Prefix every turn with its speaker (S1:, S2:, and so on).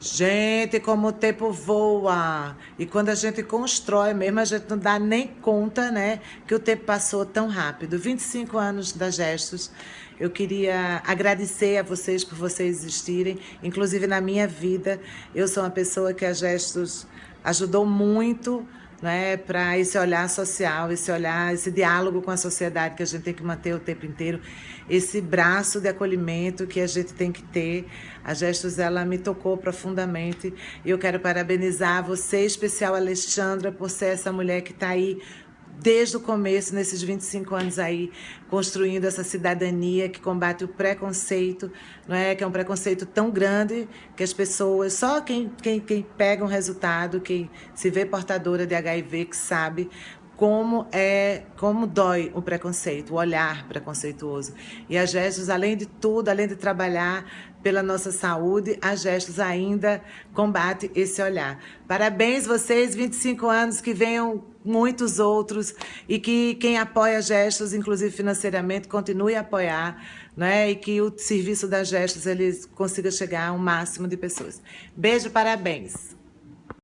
S1: Gente, como o tempo voa. E quando a gente constrói mesmo, a gente não dá nem conta, né? Que o tempo passou tão rápido. 25 anos da Gestos. Eu queria agradecer a vocês por vocês existirem. Inclusive na minha vida, eu sou uma pessoa que a Gestos ajudou muito né, para esse olhar social, esse olhar, esse diálogo com a sociedade que a gente tem que manter o tempo inteiro, esse braço de acolhimento que a gente tem que ter. A Gestos, ela me tocou profundamente e eu quero parabenizar você, especial Alexandra, por ser essa mulher que está aí desde o começo, nesses 25 anos aí, construindo essa cidadania que combate o preconceito, não é? que é um preconceito tão grande que as pessoas, só quem, quem, quem pega um resultado, quem se vê portadora de HIV, que sabe como é, como dói o preconceito, o olhar preconceituoso. E a Gestos, além de tudo, além de trabalhar pela nossa saúde, a Gestos ainda combate esse olhar. Parabéns vocês, 25 anos, que venham muitos outros e que quem apoia Gestos, inclusive financeiramente, continue a apoiar, né? E que o serviço da Gestos ele consiga chegar a um máximo de pessoas. Beijo, parabéns!